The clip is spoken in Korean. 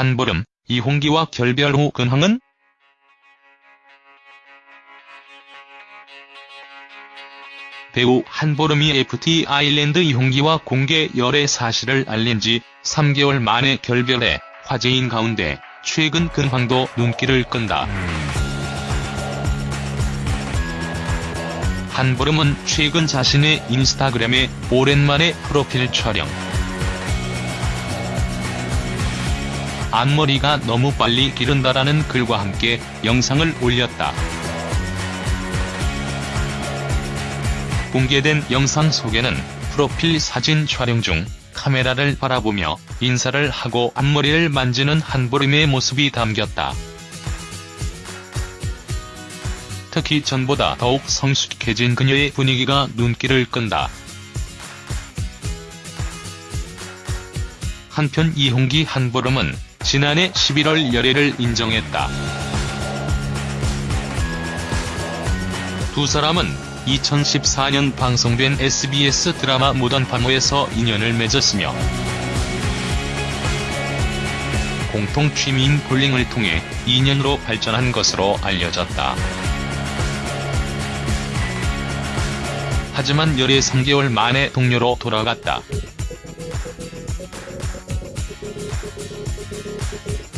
한보름, 이홍기와 결별 후 근황은? 배우 한보름이 FT 아일랜드 이홍기와 공개 열애 사실을 알린 지 3개월 만에 결별해 화제인 가운데 최근 근황도 눈길을 끈다. 한보름은 최근 자신의 인스타그램에 오랜만에 프로필 촬영. 앞머리가 너무 빨리 기른다라는 글과 함께 영상을 올렸다. 공개된 영상 속에는 프로필 사진 촬영 중 카메라를 바라보며 인사를 하고 앞머리를 만지는 한보름의 모습이 담겼다. 특히 전보다 더욱 성숙해진 그녀의 분위기가 눈길을 끈다. 한편 이홍기 한보름은 지난해 11월 열애를 인정했다. 두 사람은 2014년 방송된 SBS 드라마 무던 파모에서 인연을 맺었으며 공통 취미인 볼링을 통해 인연으로 발전한 것으로 알려졌다. 하지만 열애 3개월 만에 동료로 돌아갔다. you